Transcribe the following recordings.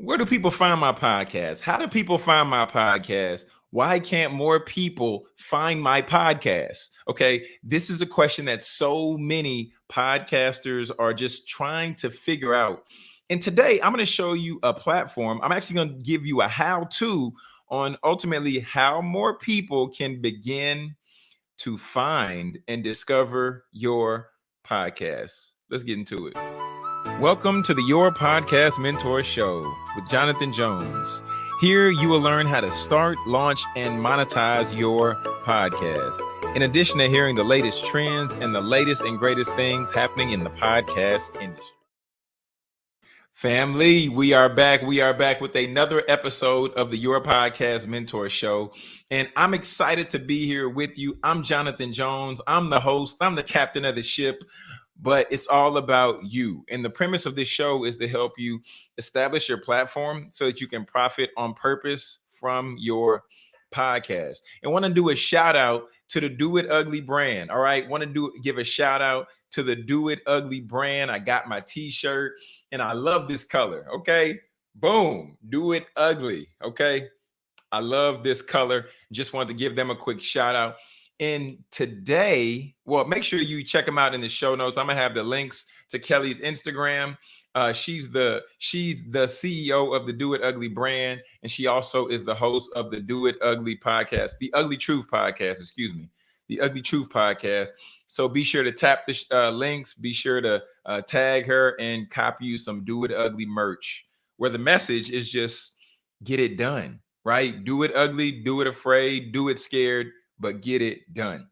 Where do people find my podcast? How do people find my podcast? Why can't more people find my podcast? Okay, this is a question that so many podcasters are just trying to figure out. And today I'm going to show you a platform. I'm actually going to give you a how to on ultimately how more people can begin to find and discover your podcast. Let's get into it. Welcome to the Your Podcast Mentor Show with Jonathan Jones. Here you will learn how to start, launch, and monetize your podcast. In addition to hearing the latest trends and the latest and greatest things happening in the podcast industry. Family, we are back. We are back with another episode of the Your Podcast Mentor Show. And I'm excited to be here with you. I'm Jonathan Jones. I'm the host, I'm the captain of the ship but it's all about you. And the premise of this show is to help you establish your platform so that you can profit on purpose from your podcast. And want to do a shout out to the Do It Ugly brand. All right, want to do give a shout out to the Do It Ugly brand. I got my t-shirt and I love this color. Okay? Boom. Do It Ugly. Okay? I love this color. Just wanted to give them a quick shout out. And today, well, make sure you check them out in the show notes. I'm gonna have the links to Kelly's Instagram. Uh, she's the she's the CEO of the Do It Ugly brand, and she also is the host of the Do It Ugly podcast, the Ugly Truth podcast. Excuse me, the Ugly Truth podcast. So be sure to tap the uh, links. Be sure to uh, tag her and copy you some Do It Ugly merch, where the message is just get it done. Right? Do it ugly. Do it afraid. Do it scared but get it done.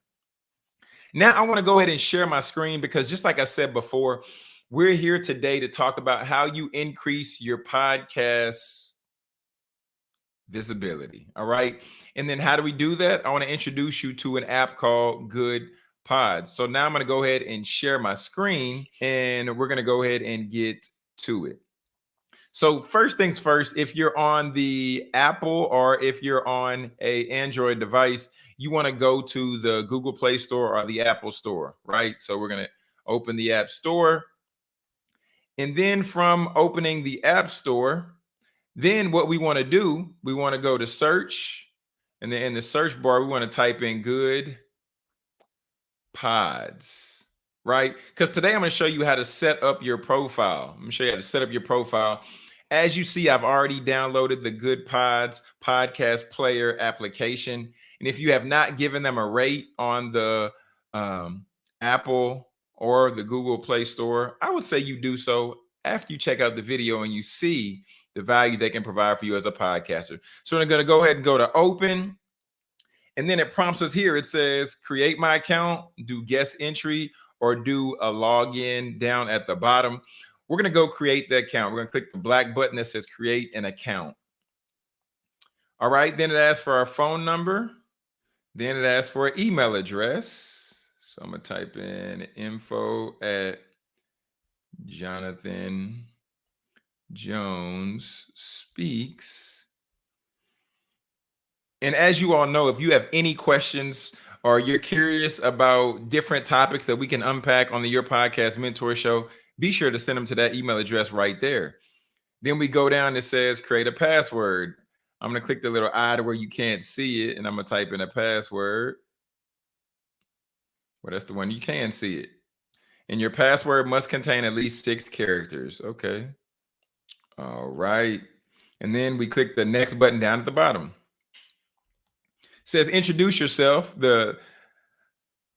Now, I want to go ahead and share my screen because just like I said before, we're here today to talk about how you increase your podcast visibility. All right. And then how do we do that? I want to introduce you to an app called Good Pods. So now I'm going to go ahead and share my screen and we're going to go ahead and get to it. So first things first, if you're on the Apple or if you're on a Android device, you want to go to the Google Play Store or the Apple Store, right? So we're going to open the App Store. And then from opening the App Store, then what we want to do, we want to go to search. And then in the search bar, we want to type in good pods, right? Because today I'm going to show you how to set up your profile. I'm going to show you how to set up your profile. As you see, I've already downloaded the Goodpods podcast player application. And if you have not given them a rate on the um, Apple or the Google Play Store, I would say you do so after you check out the video and you see the value they can provide for you as a podcaster. So I'm going to go ahead and go to open. And then it prompts us here. It says create my account, do guest entry, or do a login down at the bottom. We're going to go create the account. We're going to click the black button that says create an account. All right. Then it asks for our phone number. Then it asks for an email address. So I'm going to type in info at Jonathan Jones speaks. And as you all know, if you have any questions or you're curious about different topics that we can unpack on the Your Podcast Mentor Show, be sure to send them to that email address right there. Then we go down, it says create a password. I'm to click the little eye to where you can't see it, and I'm to type in a password. Well, that's the one you can see it. And your password must contain at least six characters. Okay. All right. And then we click the next button down at the bottom. It says introduce yourself. The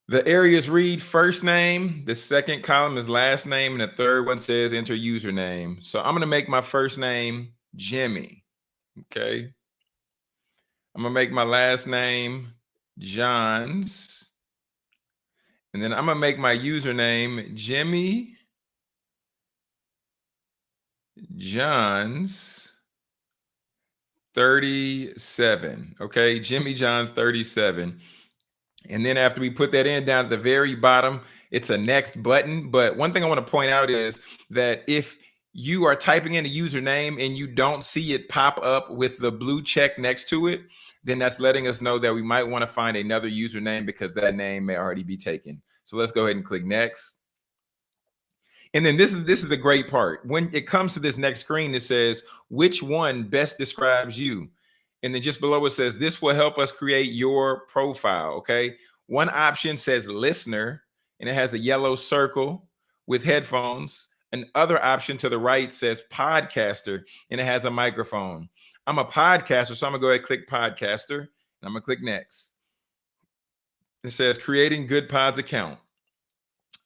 the areas read first name, the second column is last name, and the third one says enter username. So I'm going to make my first name Jimmy. Okay. I'm going to make my last name Johns. And then I'm going to make my username Jimmy Johns 37. Okay. Jimmy Johns 37. And then after we put that in down at the very bottom, it's a next button. But one thing I want to point out is that if you are typing in a username and you don't see it pop up with the blue check next to it, then that's letting us know that we might want to find another username because that name may already be taken. So let's go ahead and click next. And then this is this is a great part. When it comes to this next screen, it says which one best describes you. And then just below it says this will help us create your profile. Okay. One option says listener, and it has a yellow circle with headphones. An other option to the right says podcaster, and it has a microphone. I'm a podcaster, so I'm gonna go ahead and click podcaster, and I'm gonna click next. It says creating Goodpods account.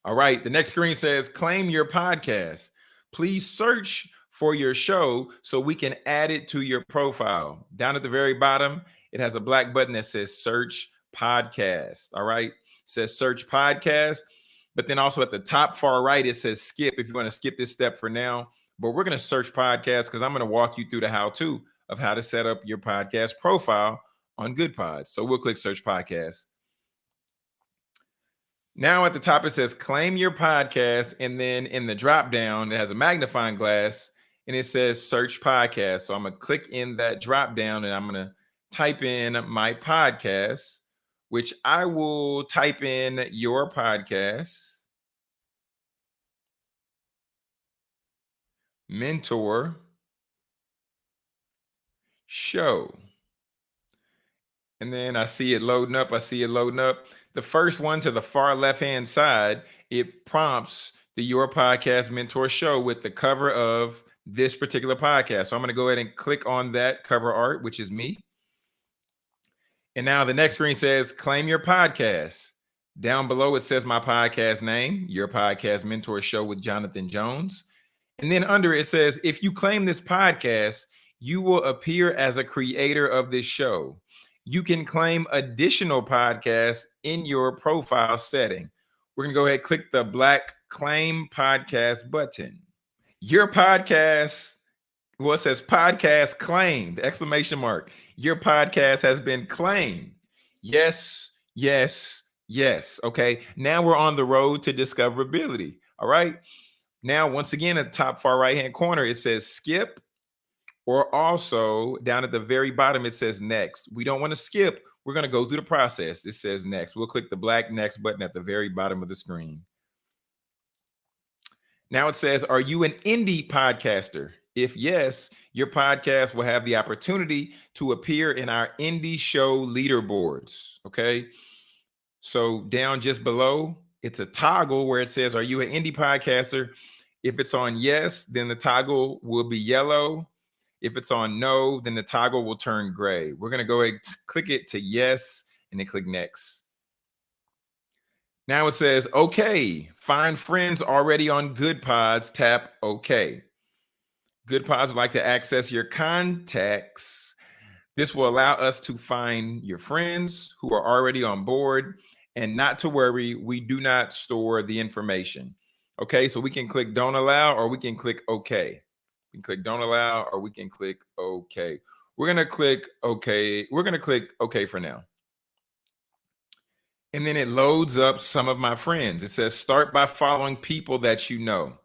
All right. The next screen says claim your podcast. Please search for your show so we can add it to your profile. Down at the very bottom, it has a black button that says search podcast. All right. It says search podcast. But then also at the top far right, it says skip if you want to skip this step for now. But we're going to search podcast because I'm going to walk you through the how to of how to set up your podcast profile on Goodpods. So we'll click search podcast. Now at the top, it says claim your podcast. And then in the drop down, it has a magnifying glass and it says search podcast. So I'm going to click in that drop down and I'm going to type in my podcast, which I will type in your podcast. Mentor show. And then I see it loading up. I see it loading up the first one to the far left hand side, it prompts the Your Podcast Mentor Show with the cover of this particular podcast. So I'm going to go ahead and click on that cover art, which is me. And now the next screen says claim your podcast. Down below, it says my podcast name, Your Podcast Mentor Show with Jonathan Jones. And then under it says, if you claim this podcast, you will appear as a creator of this show you can claim additional podcasts in your profile setting. We're going to go ahead and click the black claim podcast button. Your podcast, well, says podcast claimed, exclamation mark. Your podcast has been claimed. Yes, yes, yes. Okay. Now we're on the road to discoverability. All right. Now, once again, at the top far right hand corner, it says skip or also down at the very bottom, it says next. We don't want to skip. We're going to go through the process. It says next. We'll click the black next button at the very bottom of the screen. Now it says, Are you an indie podcaster? If yes, your podcast will have the opportunity to appear in our indie show leaderboards. Okay. So down just below, it's a toggle where it says, Are you an indie podcaster? If it's on yes, then the toggle will be yellow. If it's on no, then the toggle will turn gray. We're going to go ahead click it to yes and then click next. Now it says, okay, find friends already on Goodpods. tap okay. Goodpods would like to access your contacts. This will allow us to find your friends who are already on board and not to worry, we do not store the information. Okay, so we can click don't allow or we can click okay We can click don't allow or we can click okay. We're going to click okay. We're going to click okay for now. And then it loads up some of my friends. It says start by following people that you know.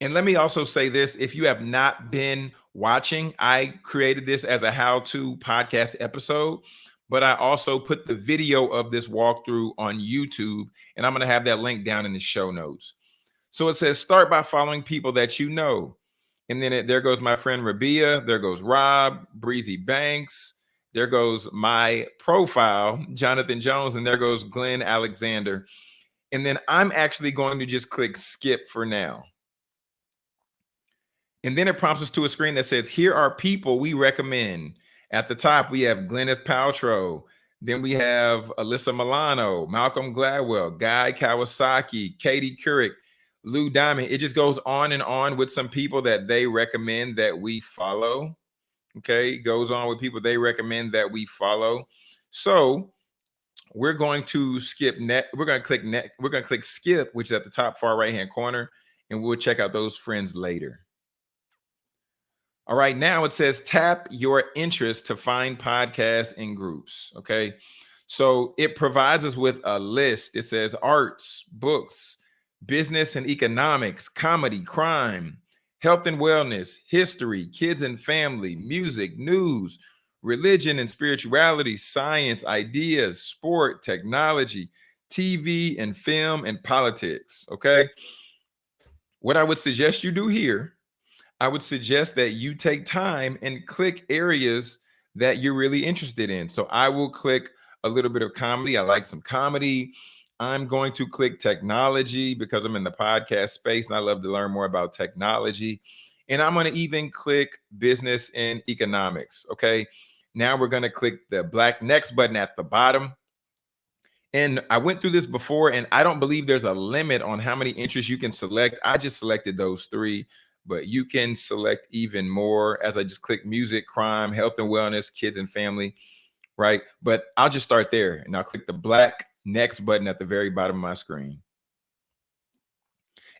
And let me also say this, if you have not been watching, I created this as a how-to podcast episode, but I also put the video of this walkthrough on YouTube and I'm going to have that link down in the show notes. So it says start by following people that you know. And then it, there goes my friend Rabia. There goes Rob, Breezy Banks. There goes my profile, Jonathan Jones. And there goes Glenn Alexander. And then I'm actually going to just click skip for now. And then it prompts us to a screen that says, here are people we recommend. At the top, we have Gwyneth Paltrow. Then we have Alyssa Milano, Malcolm Gladwell, Guy Kawasaki, Katie Couric, Lou Diamond. It just goes on and on with some people that they recommend that we follow. Okay, goes on with people they recommend that we follow. So we're going to skip net. We're going to click net. We're going to click skip, which is at the top far right hand corner, and we'll check out those friends later. All right, now it says tap your interest to find podcasts and groups. Okay, so it provides us with a list. It says arts, books, business and economics, comedy, crime, health and wellness, history, kids and family, music, news, religion and spirituality, science, ideas, sport, technology, TV and film and politics. Okay. what I would suggest you do here, I would suggest that you take time and click areas that you're really interested in. So I will click a little bit of comedy. I like some comedy. I'm going to click technology because I'm in the podcast space and I love to learn more about technology. And I'm going to even click business and economics. Okay. Now we're going to click the black next button at the bottom. And I went through this before, and I don't believe there's a limit on how many interests you can select. I just selected those three, but you can select even more as I just click music, crime, health and wellness, kids and family, right? But I'll just start there and I'll click the black next button at the very bottom of my screen.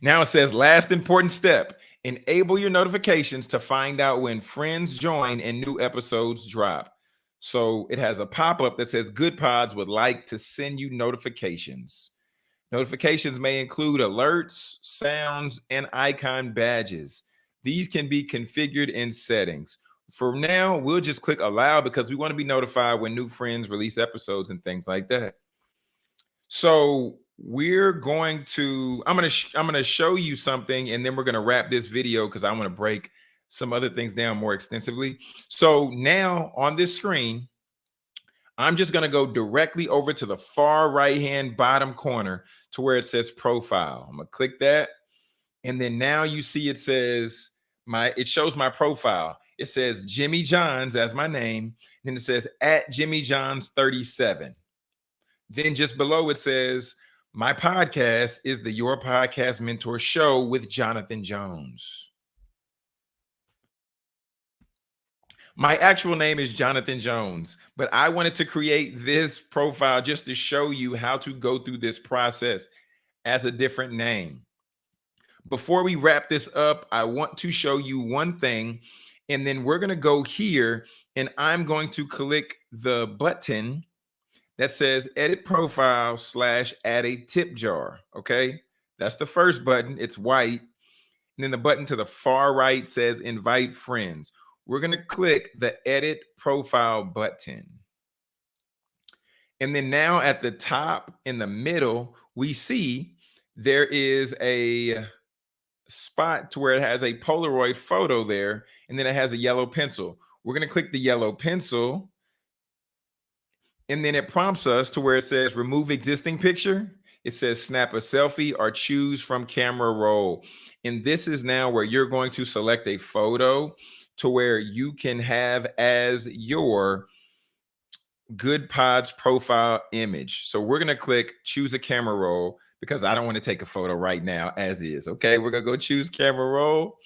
Now it says last important step enable your notifications to find out when friends join and new episodes drop. So it has a pop up that says Goodpods would like to send you notifications. Notifications may include alerts, sounds, and icon badges. These can be configured in settings. For now, we'll just click allow because we want to be notified when new friends release episodes and things like that. So we're going to i'm going to i'm going to show you something and then we're going to wrap this video because i want to break some other things down more extensively. So now on this screen i'm just going to go directly over to the far right hand bottom corner to where it says profile. I'm going to click that and then now you see it says my it shows my profile. It says jimmy johns as my name then it says at jimmy johns 37 then just below it says my podcast is the Your Podcast Mentor Show with Jonathan Jones. My actual name is Jonathan Jones, but I wanted to create this profile just to show you how to go through this process as a different name. Before we wrap this up, I want to show you one thing, and then we're going to go here and I'm going to click the button that says edit profile slash add a tip jar. Okay. That's the first button. It's white. And then the button to the far right says invite friends. We're going to click the edit profile button. And then now at the top in the middle, we see there is a spot to where it has a Polaroid photo there, and then it has a yellow pencil. We're going to click the yellow pencil and then it prompts us to where it says remove existing picture. It says snap a selfie or choose from camera roll. And this is now where you're going to select a photo to where you can have as your Goodpods profile image. So we're going to click choose a camera roll because I don't want to take a photo right now as is. Okay, we're going to go choose camera roll.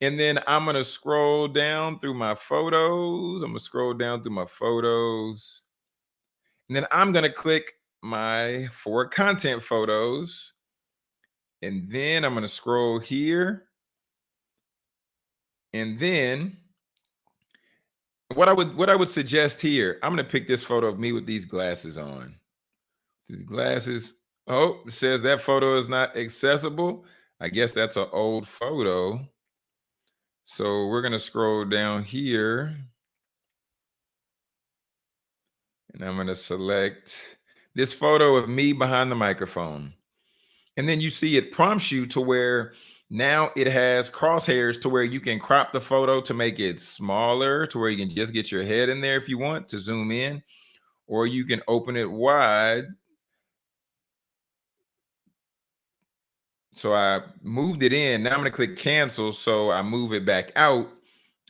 And then I'm going to scroll down through my photos. I'm going to scroll down through my photos. And then I'm going to click my four content photos. And then I'm going to scroll here. And then what I would what I would suggest here, I'm going to pick this photo of me with these glasses on. These glasses. Oh, it says that photo is not accessible. I guess that's an old photo. So we're going to scroll down here. And I'm going to select this photo of me behind the microphone. And then you see it prompts you to where now it has crosshairs to where you can crop the photo to make it smaller to where you can just get your head in there if you want to zoom in, or you can open it wide. So I moved it in. Now I'm going to click cancel. So I move it back out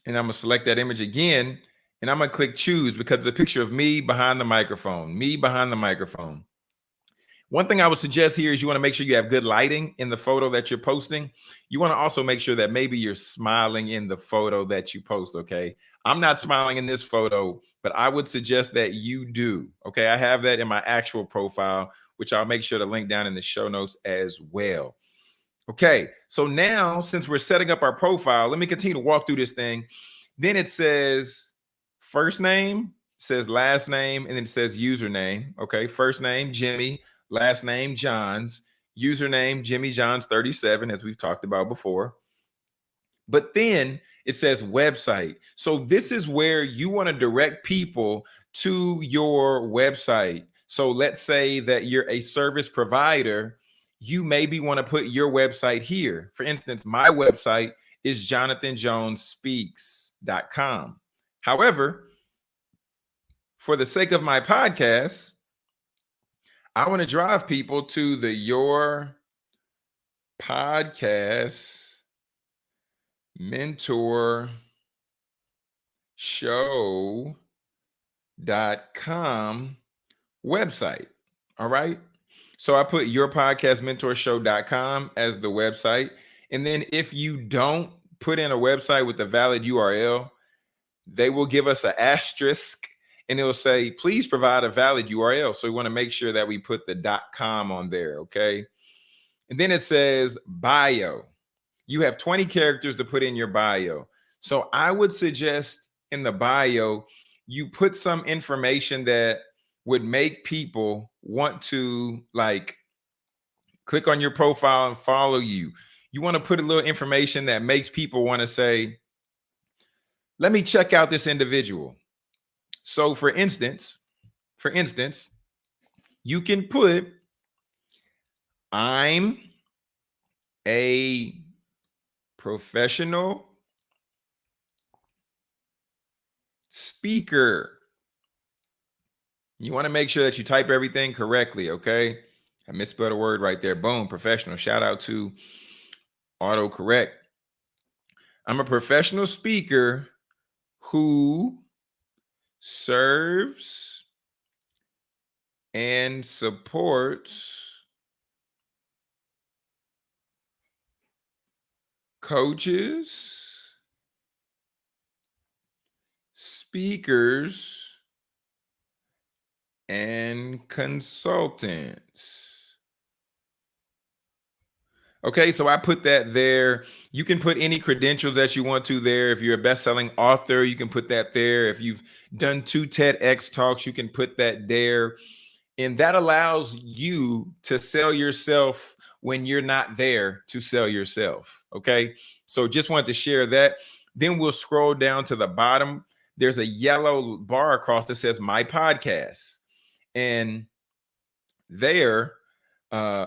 and I'm going to select that image again and I'm gonna click choose because it's a picture of me behind the microphone, me behind the microphone. One thing I would suggest here is you want to make sure you have good lighting in the photo that you're posting. You want to also make sure that maybe you're smiling in the photo that you post. Okay. I'm not smiling in this photo, but I would suggest that you do. Okay. I have that in my actual profile, which I'll make sure to link down in the show notes as well. Okay. So now, since we're setting up our profile, let me continue to walk through this thing. Then it says, first name says last name and then it says username. Okay, first name Jimmy, last name Johns, username Jimmy Johns 37, as we've talked about before. But then it says website. So this is where you want to direct people to your website. So let's say that you're a service provider you maybe want to put your website here. For instance, my website is jonathanjonespeaks.com. However, for the sake of my podcast, I want to drive people to the Your Podcast Mentor Show.com website. All right. So I put your podcast mentorshow.com as the website. And then if you don't put in a website with a valid URL, they will give us an asterisk and it'll say, please provide a valid URL. So we want to make sure that we put the dot .com on there, okay? And then it says bio. You have 20 characters to put in your bio. So I would suggest in the bio, you put some information that would make people want to like click on your profile and follow you. You want to put a little information that makes people want to say, let me check out this individual. So for instance, for instance, you can put I'm a professional speaker. You want to make sure that you type everything correctly, okay? I misspelled a word right there. Boom, professional. Shout out to autocorrect. I'm a professional speaker who serves and supports coaches, speakers, and consultants. Okay, so I put that there. You can put any credentials that you want to there. If you're a best-selling author, you can put that there. If you've done two TEDx talks, you can put that there. And that allows you to sell yourself when you're not there to sell yourself. Okay, so just wanted to share that. Then we'll scroll down to the bottom. There's a yellow bar across that says my podcast. And there, uh,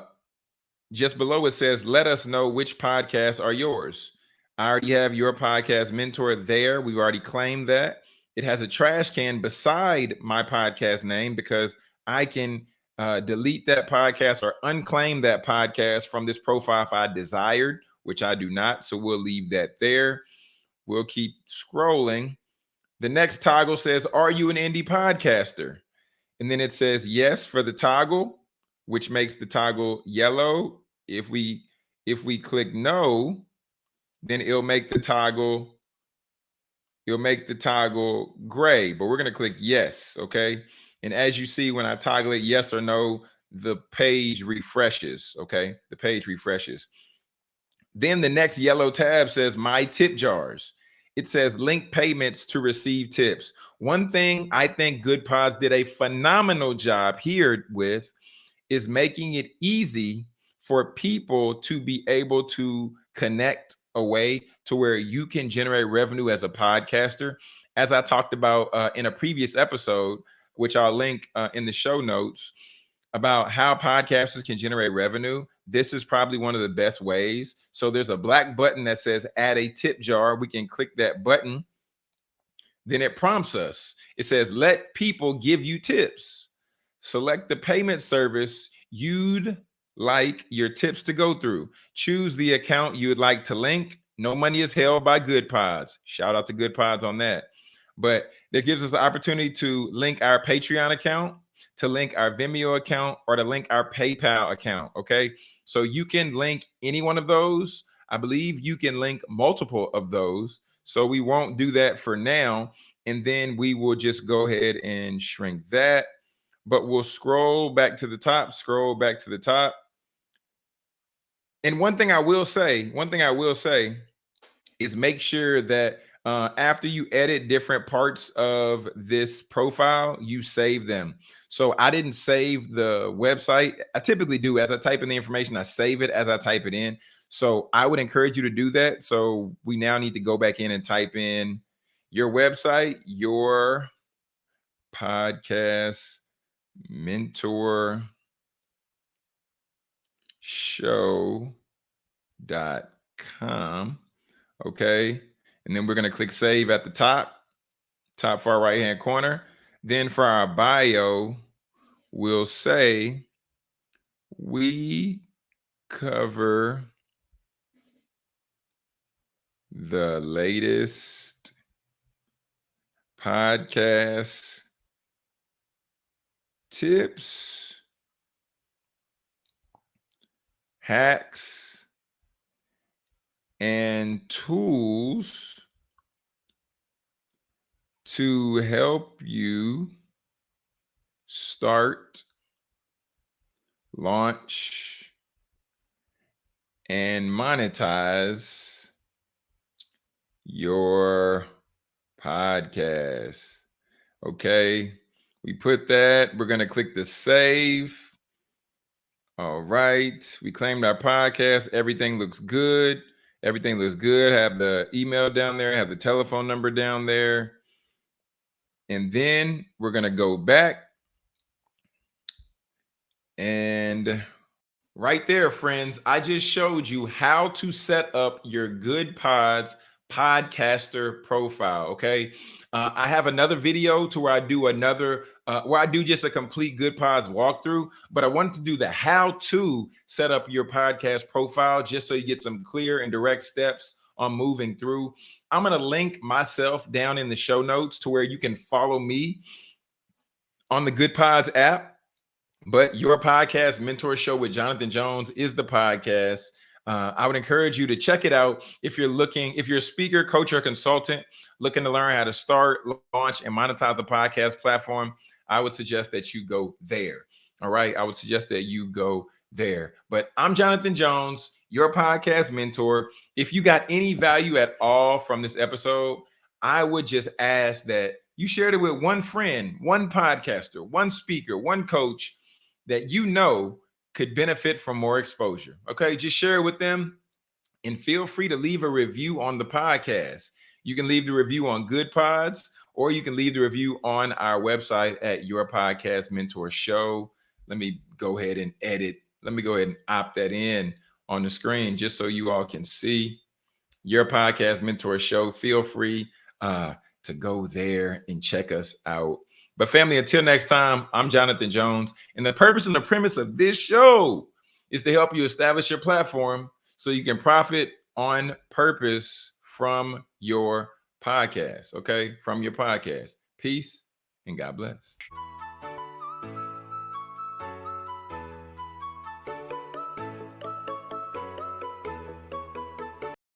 just below it says, let us know which podcasts are yours. I already have your podcast mentor there. We've already claimed that. It has a trash can beside my podcast name because I can uh, delete that podcast or unclaim that podcast from this profile if I desired, which I do not. So we'll leave that there. We'll keep scrolling. The next toggle says, Are you an indie podcaster? And then it says yes for the toggle, which makes the toggle yellow. If we if we click no, then it'll make the toggle it'll make the toggle gray, but we're going to click yes, okay? And as you see when I toggle it yes or no, the page refreshes, okay? The page refreshes. Then the next yellow tab says my tip jars it says link payments to receive tips. One thing I think Goodpods did a phenomenal job here with is making it easy for people to be able to connect a way to where you can generate revenue as a podcaster. As I talked about uh, in a previous episode, which I'll link uh, in the show notes, about how podcasters can generate revenue, this is probably one of the best ways. So there's a black button that says add a tip jar. We can click that button. Then it prompts us. It says, let people give you tips. Select the payment service you'd like your tips to go through. Choose the account you would like to link. No money is held by Goodpods. Shout out to Goodpods on that. But that gives us the opportunity to link our Patreon account to link our Venmo account or to link our PayPal account. Okay. So you can link any one of those. I believe you can link multiple of those. So we won't do that for now. And then we will just go ahead and shrink that. But we'll scroll back to the top, scroll back to the top. And one thing I will say, one thing I will say is make sure that uh, after you edit different parts of this profile, you save them. So I didn't save the website. I typically do as I type in the information, I save it as I type it in. So I would encourage you to do that. So we now need to go back in and type in your website, your podcast mentor show.com. Okay. And then we're going to click save at the top, top far right hand corner. Then for our bio, we'll say we cover the latest podcast tips, hacks, and tools to help you start, launch, and monetize your podcast. Okay. We put that. We're going to click the save. All right. We claimed our podcast. Everything looks good. Everything looks good. Have the email down there, have the telephone number down there. And then we're going to go back. And right there, friends, I just showed you how to set up your Goodpods podcaster profile. Okay. Uh, I have another video to where I do another, uh, where I do just a complete Goodpods walkthrough, but I wanted to do the how to set up your podcast profile just so you get some clear and direct steps on moving through. I'm going to link myself down in the show notes to where you can follow me on the Goodpods app. But your podcast mentor show with Jonathan Jones is the podcast. Uh, I would encourage you to check it out if you're looking, if you're a speaker, coach, or consultant looking to learn how to start, launch, and monetize a podcast platform. I would suggest that you go there. All right. I would suggest that you go there. But I'm Jonathan Jones, your podcast mentor. If you got any value at all from this episode, I would just ask that you shared it with one friend, one podcaster, one speaker, one coach that you know could benefit from more exposure. Okay, just share it with them and feel free to leave a review on the podcast. You can leave the review on Goodpods or you can leave the review on our website at Your Podcast Mentor Show. Let me go ahead and edit. Let me go ahead and opt that in on the screen just so you all can see Your Podcast Mentor Show. Feel free uh, to go there and check us out but family, until next time, I'm Jonathan Jones. And the purpose and the premise of this show is to help you establish your platform so you can profit on purpose from your podcast. Okay. From your podcast. Peace and God bless.